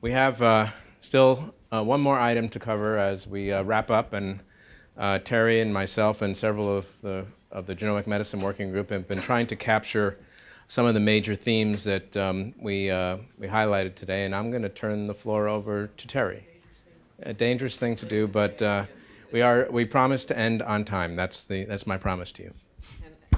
We have uh, still uh, one more item to cover as we uh, wrap up, and uh, Terry and myself and several of the of the genomic medicine working group have been trying to capture some of the major themes that um, we uh, we highlighted today. And I'm going to turn the floor over to Terry. A dangerous thing to do, but uh, we are we promise to end on time. That's the that's my promise to you.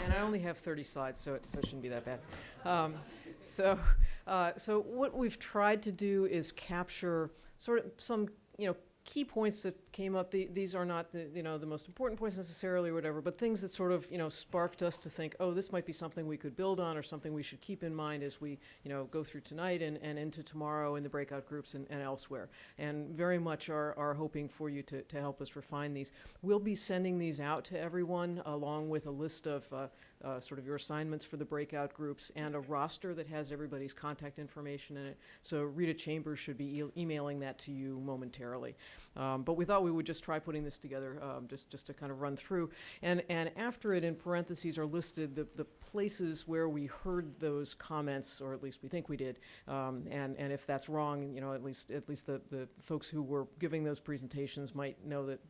And, I only have 30 slides, so it, so it shouldn't be that bad. Um, so, uh, so what we've tried to do is capture sort of some, you know, key points that came up. The, these are not the, you know, the most important points necessarily or whatever, but things that sort of, you know, sparked us to think, oh, this might be something we could build on or something we should keep in mind as we, you know, go through tonight and, and into tomorrow in the breakout groups and, and elsewhere. And very much are, are hoping for you to, to help us refine these. We'll be sending these out to everyone along with a list of uh, uh, sort of your assignments for the breakout groups and a roster that has everybody's contact information in it. So Rita Chambers should be e emailing that to you momentarily. Um, but we thought we would just try putting this together um, just, just to kind of run through. And, and after it, in parentheses, are listed the, the places where we heard those comments, or at least we think we did. Um, and, and if that's wrong, you know, at least, at least the, the folks who were giving those presentations might know that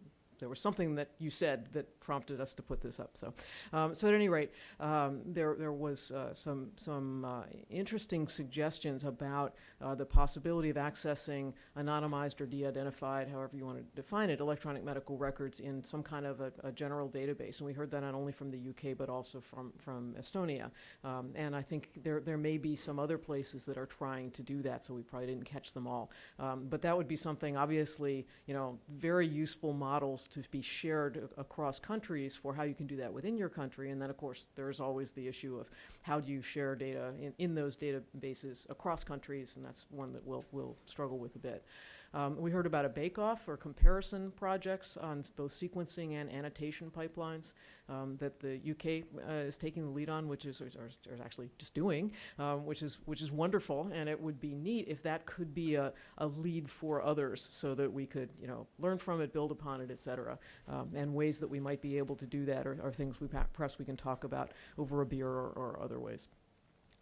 there was something that you said that prompted us to put this up. So, um, so at any rate, um, there there was uh, some some uh, interesting suggestions about uh, the possibility of accessing anonymized or de-identified, however you want to define it, electronic medical records in some kind of a, a, general database. And we heard that not only from the UK but also from from Estonia. Um, and I think there there may be some other places that are trying to do that. So we probably didn't catch them all. Um, but that would be something obviously, you know, very useful models to be shared across countries for how you can do that within your country. And then, of course, there's always the issue of how do you share data in, in those databases across countries, and that's one that we'll, we'll struggle with a bit. Um, we heard about a bake-off or comparison projects on both sequencing and annotation pipelines um, that the UK uh, is taking the lead on, which is, or, or actually just doing, um, which is which is wonderful. And it would be neat if that could be a, a lead for others, so that we could you know learn from it, build upon it, et cetera. Um, and ways that we might be able to do that are, are things we perhaps we can talk about over a beer or, or other ways.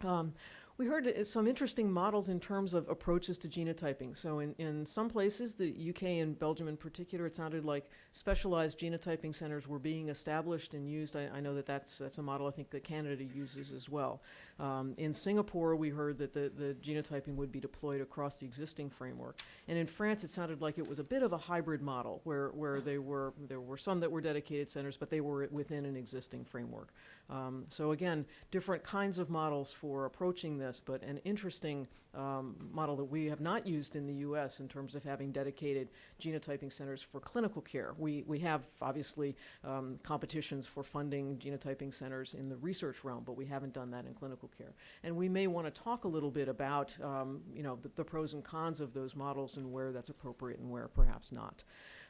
Um, we heard uh, some interesting models in terms of approaches to genotyping. So in, in some places, the UK and Belgium in particular, it sounded like specialized genotyping centers were being established and used. I, I know that that's, that's a model I think that Canada uses as well. Um, in Singapore, we heard that the, the genotyping would be deployed across the existing framework. And in France, it sounded like it was a bit of a hybrid model where, where they were, there were some that were dedicated centers, but they were within an existing framework. Um, so again, different kinds of models for approaching this, but an interesting um, model that we have not used in the U.S. in terms of having dedicated genotyping centers for clinical care. We, we have obviously um, competitions for funding genotyping centers in the research realm, but we haven't done that in clinical care. And we may want to talk a little bit about, um, you know, the, the pros and cons of those models and where that's appropriate and where perhaps not.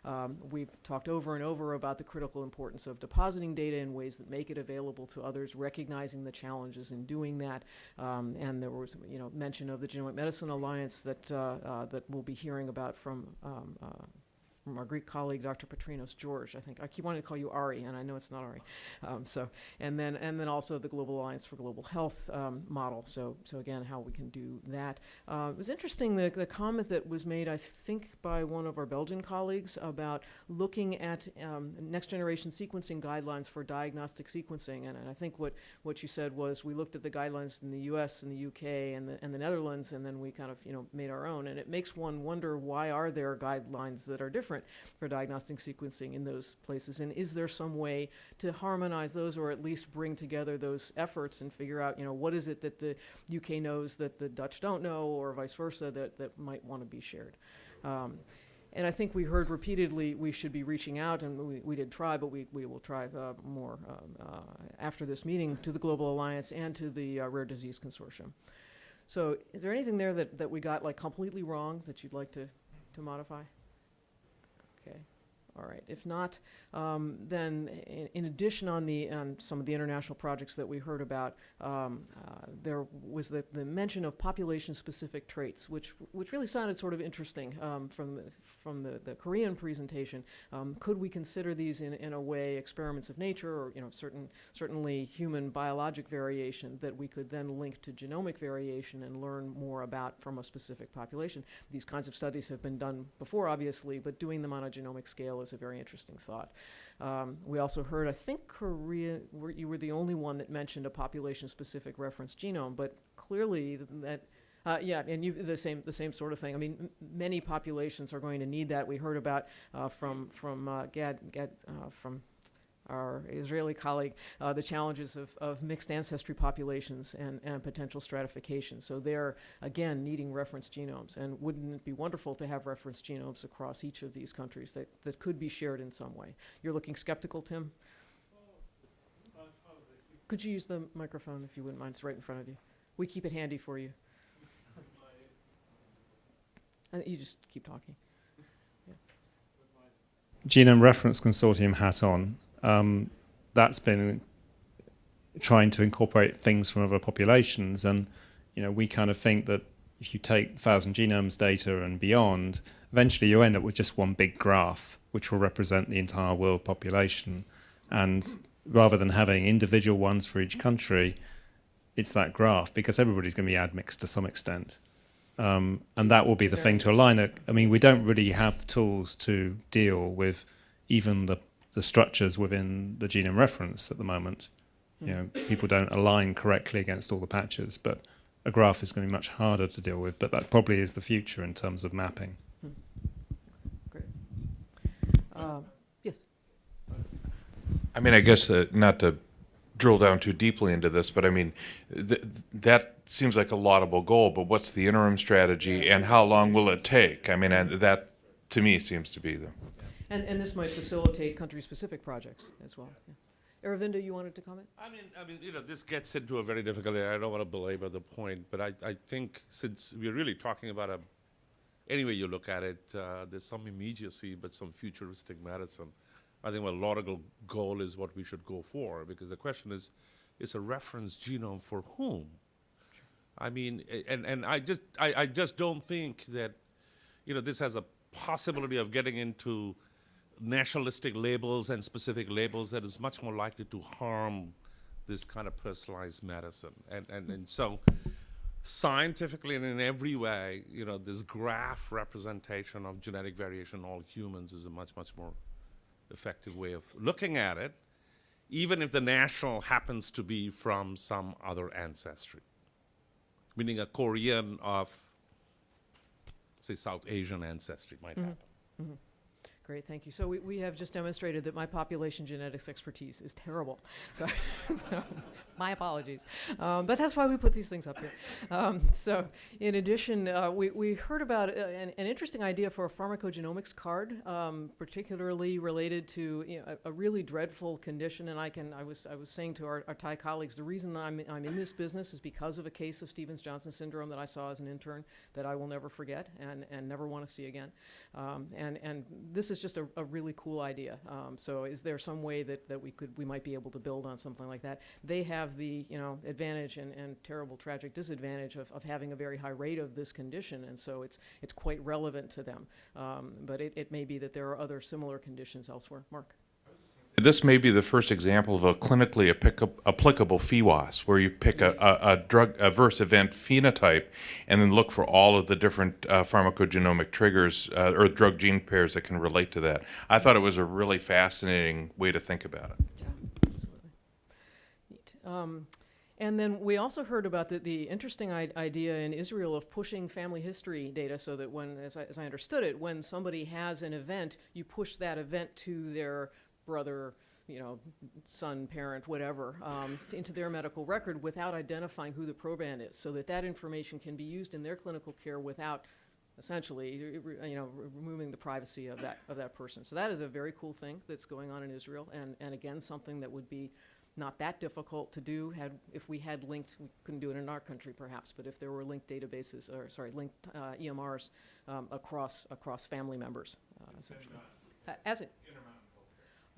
Um, we've talked over and over about the critical importance of depositing data in ways that make it available to others, recognizing the challenges in doing that. Um, and there was, you know, mention of the Genomic Medicine Alliance that, uh, uh, that we'll be hearing about from um, uh, from our Greek colleague, Dr. Patrinos George. I think I keep wanting to call you Ari, and I know it's not Ari. Um, so, and then and then also the Global Alliance for Global Health um, model. So, so again, how we can do that. Uh, it was interesting the, the comment that was made, I think, by one of our Belgian colleagues about looking at um, next generation sequencing guidelines for diagnostic sequencing. And, and I think what what you said was we looked at the guidelines in the U.S. and the U.K. and the and the Netherlands, and then we kind of you know made our own. And it makes one wonder why are there guidelines that are different different for diagnostic sequencing in those places? And is there some way to harmonize those or at least bring together those efforts and figure out, you know, what is it that the UK knows that the Dutch don't know or vice versa that, that might want to be shared? Um, and I think we heard repeatedly we should be reaching out, and we, we did try, but we, we will try uh, more um, uh, after this meeting to the Global Alliance and to the uh, Rare Disease Consortium. So is there anything there that, that we got like completely wrong that you'd like to, to modify? Okay. All right. If not, um, then in, in addition on the on some of the international projects that we heard about, um, uh, there was the, the mention of population-specific traits, which which really sounded sort of interesting um, from the, from the, the Korean presentation. Um, could we consider these in, in a way experiments of nature, or you know, certain certainly human biologic variation that we could then link to genomic variation and learn more about from a specific population? These kinds of studies have been done before, obviously, but doing them on a genomic scale is a very interesting thought. Um, we also heard, I think Korea, were, you were the only one that mentioned a population-specific reference genome, but clearly that, uh, yeah, and you, the same, the same sort of thing. I mean, many populations are going to need that. We heard about uh, from from uh, Gad, Gad uh, from our Israeli colleague, uh, the challenges of, of mixed ancestry populations and, and potential stratification. So they're, again, needing reference genomes. And wouldn't it be wonderful to have reference genomes across each of these countries that, that could be shared in some way? You're looking skeptical, Tim? Could you use the microphone if you wouldn't mind? It's right in front of you. We keep it handy for you. Uh, you just keep talking. Genome Reference Consortium hat on, um, that's been trying to incorporate things from other populations, and you know we kind of think that if you take thousand genomes data and beyond, eventually you end up with just one big graph, which will represent the entire world population, and rather than having individual ones for each country, it's that graph because everybody's going to be admixed to some extent. Um, and that will be the thing to align it. I mean, we don't really have the tools to deal with even the, the structures within the genome reference at the moment. You know, people don't align correctly against all the patches, but a graph is going to be much harder to deal with. But that probably is the future in terms of mapping. Great. Um, yes. I mean, I guess uh, not to drill down too deeply into this, but I mean, th- that seems like a laudable goal. But what's the interim strategy, and how long will it take? I mean, and that to me seems to be the. And, and this might facilitate country-specific projects as well. Yeah. Aravinda, you wanted to comment? I mean, I mean, you know, this gets into a very difficult area. I don't want to belabor the point, but I, I think since we're really talking about a, any way you look at it, uh, there's some immediacy, but some futuristic medicine. I think a logical goal is what we should go for, because the question is, it's a reference genome for whom? I mean, and, and I just, I, I just don't think that, you know, this has a possibility of getting into nationalistic labels and specific labels that is much more likely to harm this kind of personalized medicine. And, and, and so scientifically and in every way, you know, this graph representation of genetic variation in all humans is a much, much more effective way of looking at it, even if the national happens to be from some other ancestry. Meaning a Korean of, say, South Asian ancestry might mm-hmm. happen. Mm-hmm. Great, thank you. So we, we have just demonstrated that my population genetics expertise is terrible. So, so my apologies. Um, but that's why we put these things up here. Um, so in addition, uh, we, we heard about uh, an, an interesting idea for a pharmacogenomics card, um, particularly related to you know, a, a really dreadful condition. And I can, I was, I was saying to our, our Thai colleagues, the reason I'm, I'm in this business is because of a case of Stevens-Johnson syndrome that I saw as an intern that I will never forget and, and never want to see again. Um, and, and this is just a, a really cool idea. Um, so is there some way that, that we could, we might be able to build on something like that? They have the, you know, advantage and, and terrible tragic disadvantage of, of having a very high rate of this condition. And so it's, it's quite relevant to them. Um, but it, it may be that there are other similar conditions elsewhere. Mark? This may be the first example of a clinically applica- applicable PheWAS, where you pick a, a, a drug adverse event phenotype and then look for all of the different uh, pharmacogenomic triggers uh, or drug gene pairs that can relate to that. I thought it was a really fascinating way to think about it. Um, and then we also heard about the, the interesting idea in Israel of pushing family history data so that when, as I, as I understood it, when somebody has an event, you push that event to their brother, you know, son, parent, whatever, um, into their medical record without identifying who the proband is, so that that information can be used in their clinical care without essentially, you know, removing the privacy of that, of that person. So that is a very cool thing that's going on in Israel, and, and again, something that would be not that difficult to do had, if we had linked, we couldn't do it in our country perhaps, but if there were linked databases, or, sorry, linked uh, EMRs um, across, across family members, uh, essentially. Uh, As it.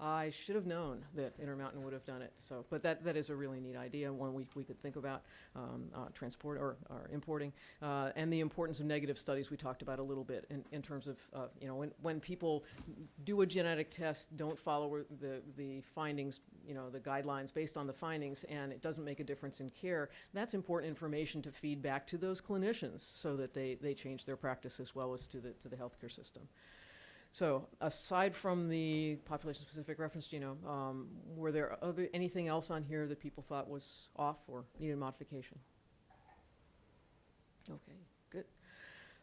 I should have known that Intermountain would have done it, so, but that, that is a really neat idea, one we, we could think about, um, uh, transport or, or importing. Uh, and the importance of negative studies we talked about a little bit in, in terms of, uh, you know, when, when people do a genetic test, don't follow the, the findings, you know, the guidelines based on the findings, and it doesn't make a difference in care, that's important information to feed back to those clinicians so that they, they change their practice as well as to the, to the healthcare system. So aside from the population-specific reference genome, um, were there other, anything else on here that people thought was off or needed modification? Okay, good.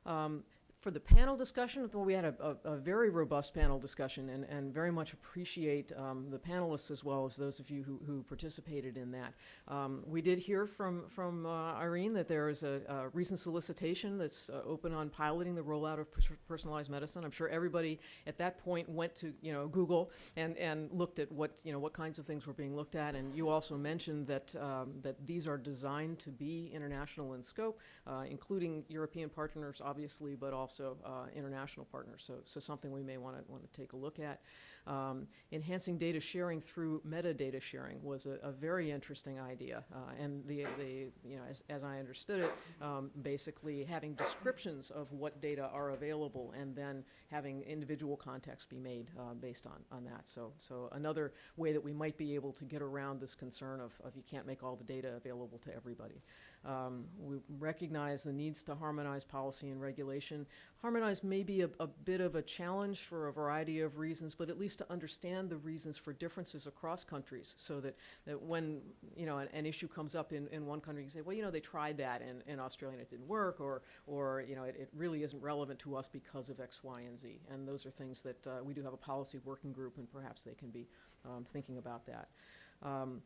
Um, for the panel discussion, well, we had a, a, a very robust panel discussion and, and very much appreciate um, the panelists as well as those of you who, who participated in that. Um, we did hear from, from uh, Irene that there is a, a recent solicitation that's uh, open on piloting the rollout of pers- personalized medicine. I'm sure everybody at that point went to you know Google and, and looked at what you know what kinds of things were being looked at. And you also mentioned that um, that these are designed to be international in scope, uh, including European partners, obviously, but also uh, international partners. So, so something we may want to want to take a look at. Um, enhancing data sharing through metadata sharing was a, a very interesting idea, uh, and the, the you know as, as I understood it, um, basically having descriptions of what data are available, and then having individual contacts be made uh, based on on that. So so another way that we might be able to get around this concern of, of you can't make all the data available to everybody. Um, we recognize the needs to harmonize policy and regulation. Harmonize may be a, a bit of a challenge for a variety of reasons, but at least to understand the reasons for differences across countries so that, that when you know an, an issue comes up in, in one country, you say, well, you know, they tried that in, in Australia and it didn't work, or, or you know, it, it really isn't relevant to us because of X, Y, and Z. And those are things that uh, we do have a policy working group, and perhaps they can be um, thinking about that. Um,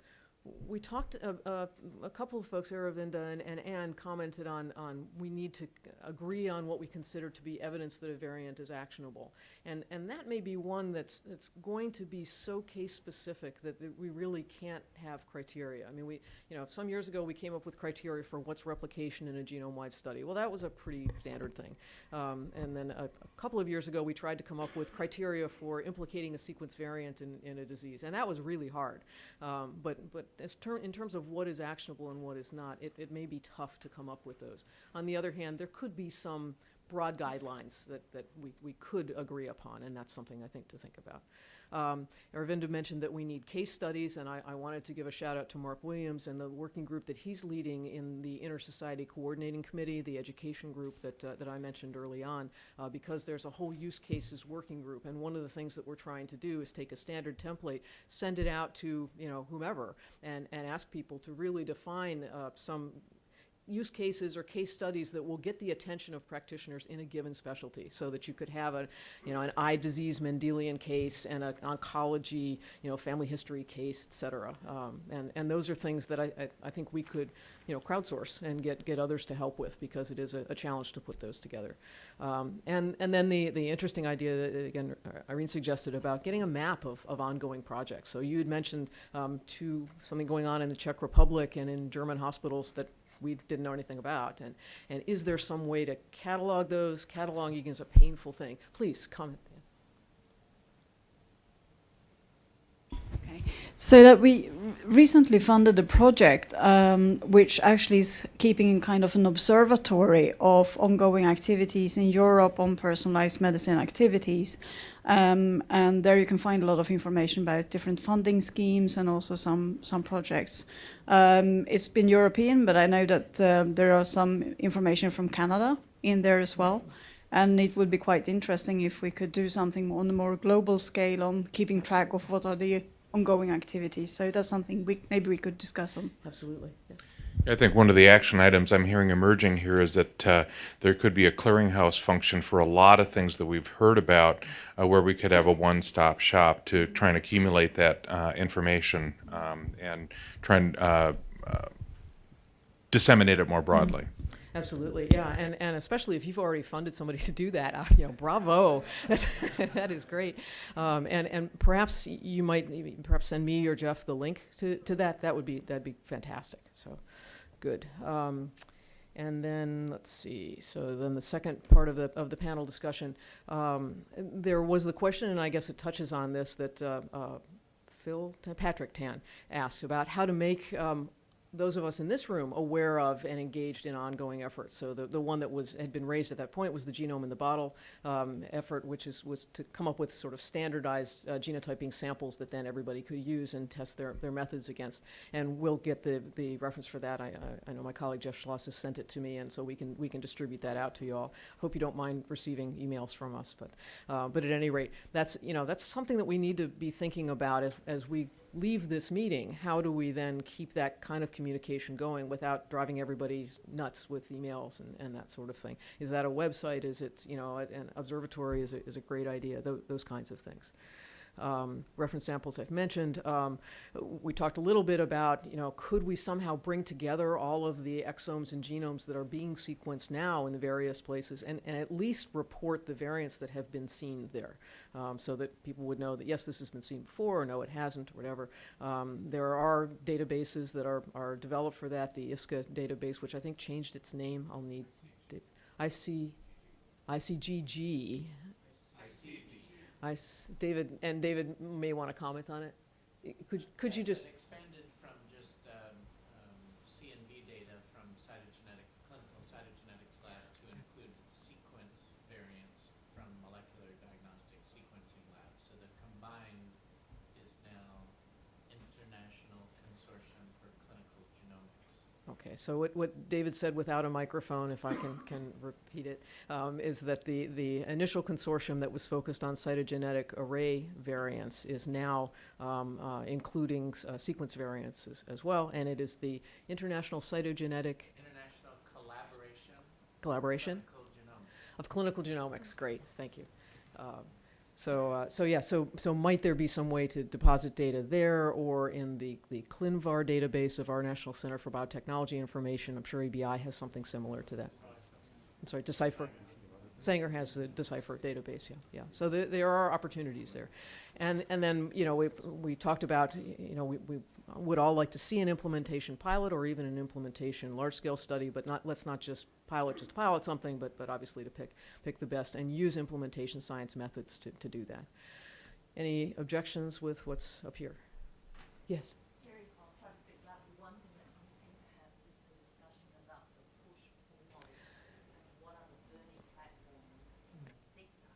we talked, uh, uh, a couple of folks, Aravinda and, and Ann, commented on, on we need to agree on what we consider to be evidence that a variant is actionable. And, and that may be one that's, that's going to be so case specific that, that we really can't have criteria. I mean, we, you know, some years ago we came up with criteria for what's replication in a genome-wide study. Well, that was a pretty standard thing. Um, and then a, a couple of years ago we tried to come up with criteria for implicating a sequence variant in, in a disease. And that was really hard. Um, but, but as ter in terms of what is actionable and what is not, it, it may be tough to come up with those. On the other hand, there could be some broad guidelines that, that we, we could agree upon, and that's something I think to think about. Um, Aravinda mentioned that we need case studies, and I, I, wanted to give a shout out to Mark Williams and the working group that he's leading in the Inter-Society Coordinating Committee, the education group that, uh, that I mentioned early on, uh, because there's a whole use cases working group, and one of the things that we're trying to do is take a standard template, send it out to you know whomever, and, and ask people to really define uh, some use cases or case studies that will get the attention of practitioners in a given specialty so that you could have a, you know, an eye disease Mendelian case and an oncology, you know, family history case, et cetera. Um, and, and those are things that I, I, I, think we could, you know, crowdsource and get, get others to help with because it is a, a challenge to put those together. Um, and, and then the, the interesting idea that, again, Irene suggested about getting a map of, of ongoing projects. So you had mentioned um, to something going on in the Czech Republic and in German hospitals that we didn't know anything about. And, and is there some way to catalog those? Cataloging is a painful thing. Please comment. Okay. So that we recently funded a project um, which actually is keeping kind of an observatory of ongoing activities in Europe on personalized medicine activities. Um, and there you can find a lot of information about different funding schemes and also some, some projects. Um, it's been European, but I know that uh, there are some information from Canada in there as well. And it would be quite interesting if we could do something on a more global scale on keeping track of what are the ongoing activities. So that's something we maybe we could discuss on. Absolutely. Yeah. I think one of the action items I'm hearing emerging here is that uh, there could be a clearinghouse function for a lot of things that we've heard about, uh, where we could have a one-stop shop to try and accumulate that uh, information um, and try and uh, uh, disseminate it more broadly. Mm-hmm. Absolutely, yeah, and and especially if you've already funded somebody to do that, uh, you know, bravo, that is great, um, and and perhaps you might perhaps send me or Jeff the link to, to that. That would be that'd be fantastic. So, good. Um, And then, let's see, so then the second part of the, of the panel discussion, um, there was the question, and I guess it touches on this, that uh, uh, Phil, Patrick Tan asked about how to make um, those of us in this room aware of and engaged in ongoing efforts. So the, the one that was, had been raised at that point was the genome in the bottle um, effort, which is, was to come up with sort of standardized uh, genotyping samples that then everybody could use and test their, their methods against. And we'll get the, the reference for that. I, I, I know my colleague Jeff Schloss has sent it to me, and so we can, we can distribute that out to you all. Hope you don't mind receiving emails from us, but, uh, but at any rate, that's, you know, that's something that we need to be thinking about as, as we leave this meeting, how do we then keep that kind of communication going without driving everybody nuts with emails and, and that sort of thing? Is that a website? Is it, you know, an observatory is a, is a great idea, tho- those kinds of things. Um, reference samples I've mentioned. Um, we talked a little bit about, you know, could we somehow bring together all of the exomes and genomes that are being sequenced now in the various places and, and at least report the variants that have been seen there um, so that people would know that, yes, this has been seen before, or no, it hasn't, or whatever. Um, there are databases that are, are developed for that. The ISCA database, which I think changed its name, I'll need, IC, ICGG. I s- David, and David may want to comment on it. Could, could you just, Expanded from just um, um, CNV data from cytogenetic, clinical cytogenetics lab to include sequence variants from molecular diagnostic sequencing lab. So the combined is now International Consortium for Clinical Genomics. Okay, so what, what David said without a microphone, if I can, can repeat it, um, is that the, the initial consortium that was focused on cytogenetic array variants is now um, uh, including uh, sequence variants as, as well, and it is the International Cytogenetic International Collaboration Collaboration Clinical Genomics. of Clinical Genomics. Great, thank you. Um, So, uh, so yeah, so, so might there be some way to deposit data there or in the, the ClinVar database of our National Center for Biotechnology Information? I'm sure EBI has something similar to that. I'm sorry, Decipher. Sanger has the Decipher database, yeah, yeah. So there, there are opportunities there. And, and then, you know, we, we talked about, you know, we, we would all like to see an implementation pilot or even an implementation large-scale study, but not, let's not just pilot, just pilot something, but, but obviously to pick, pick the best and use implementation science methods to, to do that. Any objections with what's up here? Yes? Terry, I'll try to speak loudly. One thing that's missing perhaps is the discussion about the push pull model and what are the burning platforms in the sector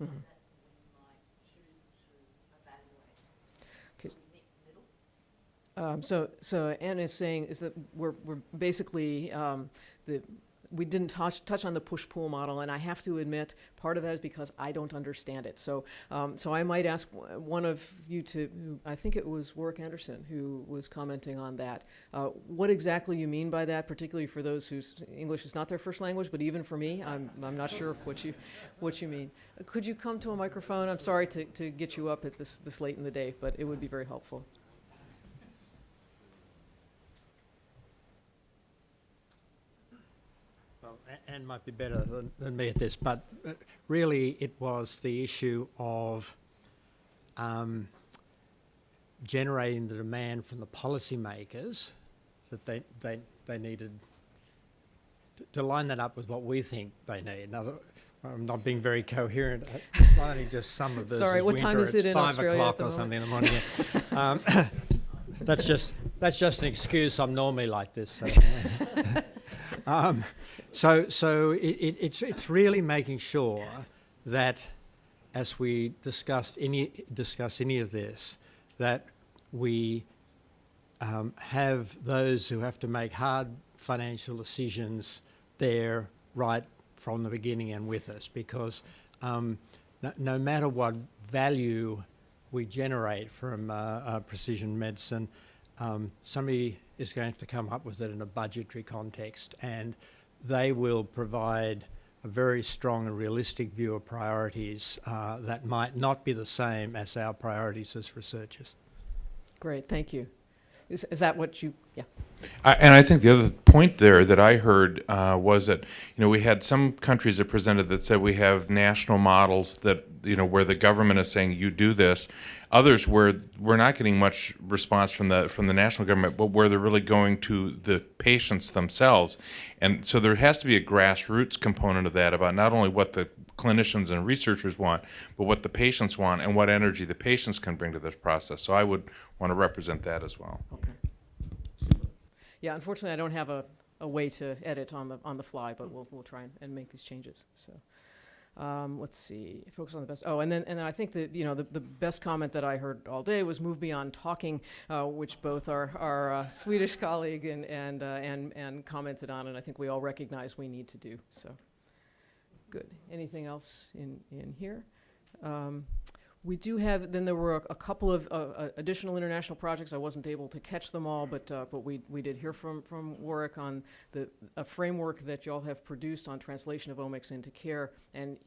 Mhm. that we might choose to evaluate. Okay. Do we meet in the middle? Um, so, so Ann is saying is that we're, we're basically, um, the, we didn't touch, touch on the push-pull model, and I have to admit, part of that is because I don't understand it. So, um, so I might ask one of you to, I think it was Warwick Anderson who was commenting on that. Uh, what exactly you mean by that, particularly for those whose English is not their first language, but even for me, I'm, I'm not sure what you, what you mean. Could you come to a microphone? I'm sorry to, to get you up at this, this late in the day, but it would be very helpful. Well, A- Anne might be better than, than me at this, but uh, really it was the issue of um, generating the demand from the policymakers that they, they, they needed to, to line that up with what we think they need. Now, I'm not being very coherent. It's not only just summer versus Sorry, what time is it it's in five Australia o'clock or something in the morning. um, that's just that's just an excuse. I'm normally like this. So. um, so, so it, it, it's it's really making sure that, as we discussed any discuss any of this, that we um, have those who have to make hard financial decisions there right from the beginning and with us, because um, no, no matter what value we generate from uh, uh, precision medicine, um, somebody is going to come up with it in a budgetary context, and they will provide a very strong and realistic view of priorities uh, that might not be the same as our priorities as researchers. Great, thank you. Is, is that what you, yeah. I, and I think the other point there that I heard uh, was that you know we had some countries that presented that said we have national models that you know, where the government is saying you do this. Others where we're not getting much response from the from the national government, but where they're really going to the patients themselves. And so there has to be a grassroots component of that about not only what the clinicians and researchers want, but what the patients want and what energy the patients can bring to this process. So I would want to represent that as well. Okay. Yeah, unfortunately, I don't have a, a way to edit on the, on the fly, but we'll, we'll try and, and make these changes, so. Um, let's see, focus on the best, oh, and then, and then I think that, you know, the, the best comment that I heard all day was move beyond talking, uh, which both our, our uh, Swedish colleague and, and, uh, and, and commented on, and I think we all recognize we need to do, so. Good. Anything else in, in here? Um, we do have, then there were a, a couple of uh, uh, additional international projects. I wasn't able to catch them all, but, uh, but we, we did hear from, from Warwick on the, a framework that y'all have produced on translation of omics into care. And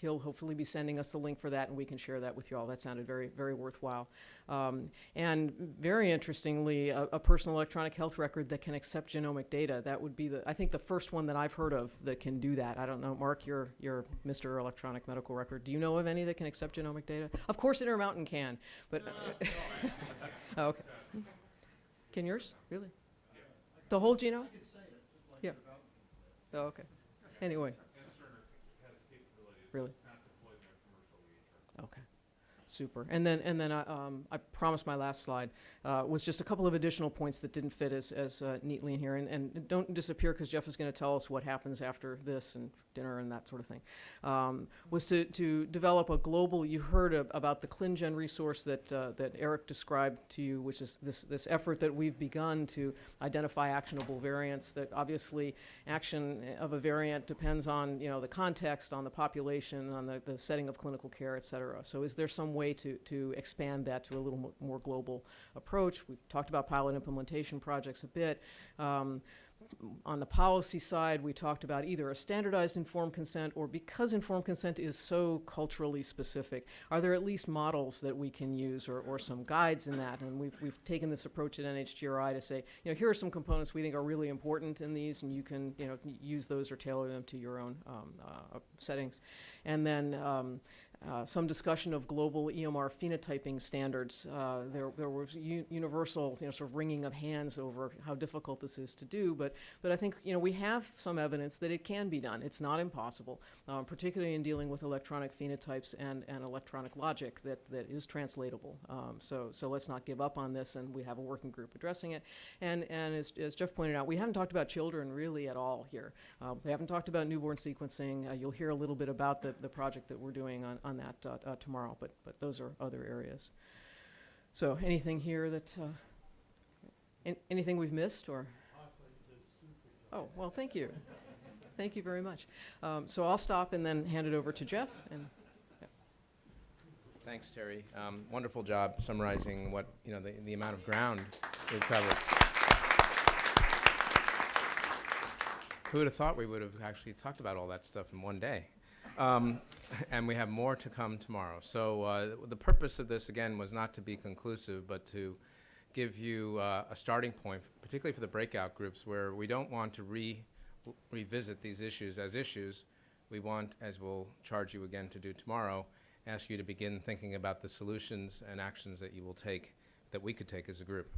he'll hopefully be sending us the link for that and we can share that with you all. That sounded very, very worthwhile. Um, and very interestingly, a, a personal electronic health record that can accept genomic data. That would be the, I think the first one that I've heard of that can do that. I don't know, Mark, you're, you're Mr. Electronic Medical Record. Do you know of any that can accept genomic data? Of course Intermountain can, but. oh, okay. Can yours? Really? The whole genome? Yeah. Oh, okay. Anyway. Really? Okay, super. And then, and then I, um, I promised my last slide uh, was just a couple of additional points that didn't fit as, as uh, neatly in here. And, and don't disappear because Jeff is going to tell us what happens after this and dinner and that sort of thing. Um, was to, to develop a global, you heard ab- about the ClinGen resource that, uh, that Eric described to you, which is this, this effort that we've begun to identify actionable variants that obviously action of a variant depends on, you know, the context, on the population, on the, the setting of clinical care, et cetera. So is there some way to, to expand that to a little mo- more global approach? We've talked about pilot implementation projects a bit. Um, on the policy side, we talked about either a standardized informed consent or because informed consent is so culturally specific, are there at least models that we can use or, or some guides in that? And we've, we've taken this approach at NHGRI to say, you know, here are some components we think are really important in these and you can, you know, use those or tailor them to your own um, uh, settings. And then um, uh, some discussion of global EMR phenotyping standards. Uh, there, there was universal, you know, sort of wringing of hands over how difficult this is to do. But, but I think, you know, we have some evidence that it can be done. It's not impossible, um, particularly in dealing with electronic phenotypes and, and electronic logic that, that is translatable. Um, so, so let's not give up on this, and we have a working group addressing it. And, and as, as Jeff pointed out, we haven't talked about children really at all here. Uh, we haven't talked about newborn sequencing. Uh, you'll hear a little bit about the, the project that we're doing on, on that uh, uh, tomorrow, but, but those are other areas. So anything here that, uh, an- anything we've missed or? Oh, well, thank you. Thank you very much. Um, so I'll stop and then hand it over to Jeff and, Thanks, Terry. Um, wonderful job summarizing what, you know, the, the amount of ground we've covered. Who would have thought we would have actually talked about all that stuff in one day? Um, and we have more to come tomorrow. So uh, the purpose of this, again, was not to be conclusive, but to give you uh, a starting point, particularly for the breakout groups, where we don't want to re revisit these issues as issues. We want, as we'll charge you again to do tomorrow, ask you to begin thinking about the solutions and actions that you will take, that we could take as a group.